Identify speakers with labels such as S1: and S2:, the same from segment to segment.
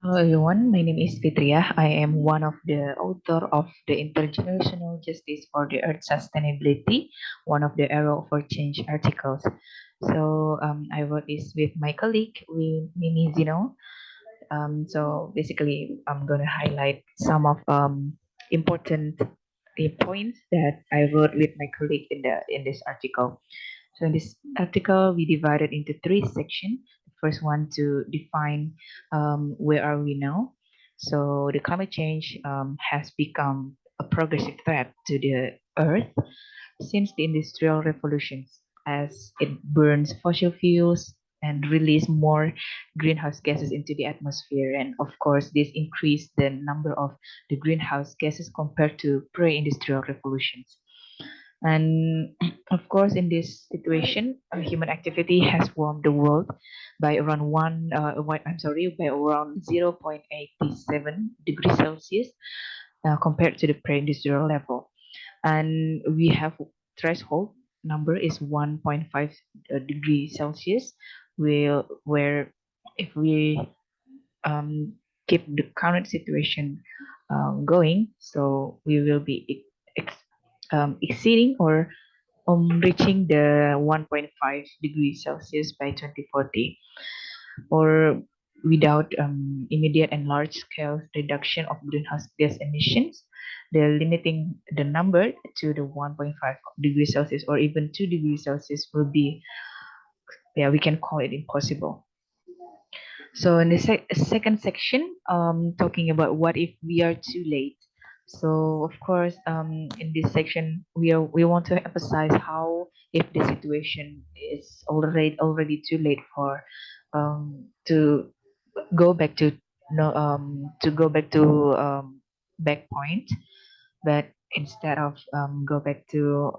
S1: Hello everyone, my name is Fitria. I am one of the author of the Intergenerational Justice for the Earth Sustainability, one of the Arrow for Change articles. So um, I wrote this with my colleague, with Mimi Zino. Um, so basically, I'm going to highlight some of um, important points that I wrote with my colleague in the in this article. So in this article, we divided into three sections. First one to define um, where are we now. So the climate change um, has become a progressive threat to the Earth since the Industrial Revolutions, as it burns fossil fuels and release more greenhouse gases into the atmosphere. And of course, this increased the number of the greenhouse gases compared to pre-industrial revolutions. And of course, in this situation, uh, human activity has warmed the world by around one, uh, I'm sorry, by around 0.87 degrees Celsius uh, compared to the pre-industrial level. And we have threshold number is 1.5 uh, degrees Celsius, where, where if we um, keep the current situation um, going, so we will be um, exceeding or um, reaching the 1.5 degrees Celsius by 2040 or without um, immediate and large scale reduction of greenhouse gas emissions, the limiting the number to the 1.5 degrees Celsius or even 2 degrees Celsius will be, yeah, we can call it impossible. So in the sec second section, um, talking about what if we are too late. So of course, um, in this section, we are we want to emphasize how if the situation is already already too late for um, to go back to no um, to go back to um, back point, but instead of um, go back to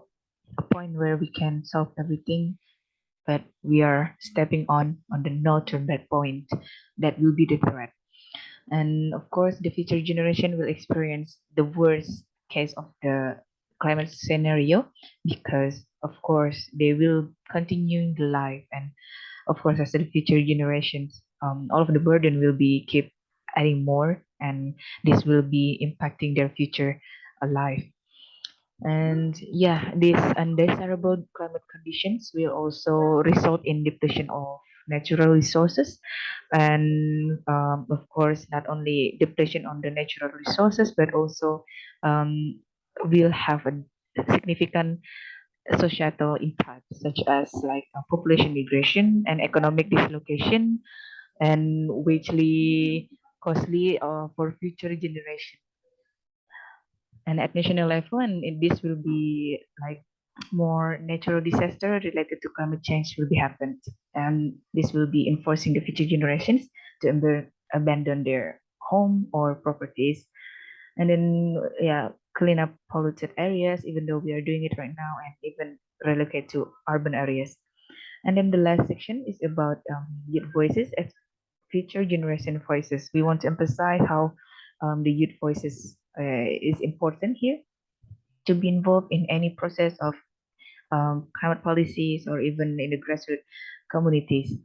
S1: a point where we can solve everything, but we are stepping on on the no turn back point, that will be the threat and of course the future generation will experience the worst case of the climate scenario because of course they will continue the life. And of course as the future generations um, all of the burden will be keep adding more and this will be impacting their future life. And yeah these undesirable climate conditions will also result in depletion of natural resources. And um, of course not only depletion on the natural resources but also um, will have a significant societal impact such as like uh, population migration and economic dislocation and whichly costly uh, for future generation. And at national level and this will be like more natural disaster related to climate change will be happened. And this will be enforcing the future generations to abandon their home or properties. And then yeah clean up polluted areas even though we are doing it right now and even relocate to urban areas. And then the last section is about um, youth voices as future generation voices. We want to emphasize how um, the youth voices uh, is important here to be involved in any process of um, climate policies or even in the grassroots communities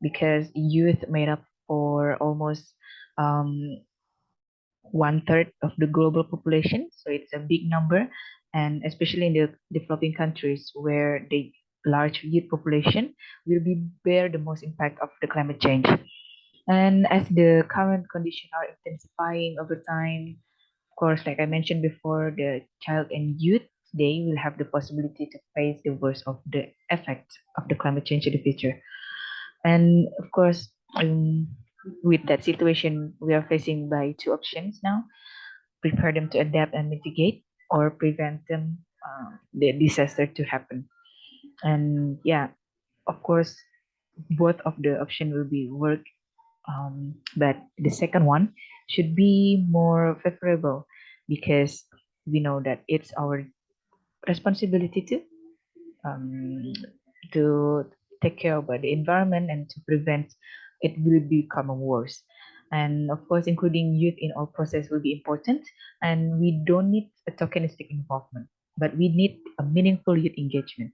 S1: because youth made up for almost um, one third of the global population. So it's a big number. And especially in the developing countries where the large youth population will be bear the most impact of the climate change. And as the current conditions are intensifying over time, course, like I mentioned before, the child and youth, they will have the possibility to face the worst of the effects of the climate change in the future. And of course, um, with that situation, we are facing by two options now, prepare them to adapt and mitigate or prevent them uh, the disaster to happen. And yeah, of course, both of the option will be work um, but the second one should be more favorable because we know that it's our responsibility to um, to take care of the environment and to prevent it will become worse. And of course including youth in all process will be important and we don't need a tokenistic involvement but we need a meaningful youth engagement.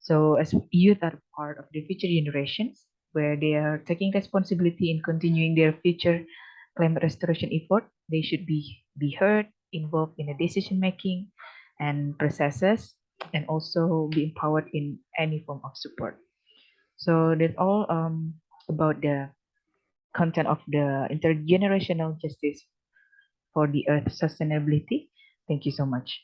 S1: So as youth are part of the future generations where they are taking responsibility in continuing their future climate restoration effort. They should be, be heard, involved in the decision making and processes, and also be empowered in any form of support. So that's all um, about the content of the intergenerational justice for the earth sustainability. Thank you so much.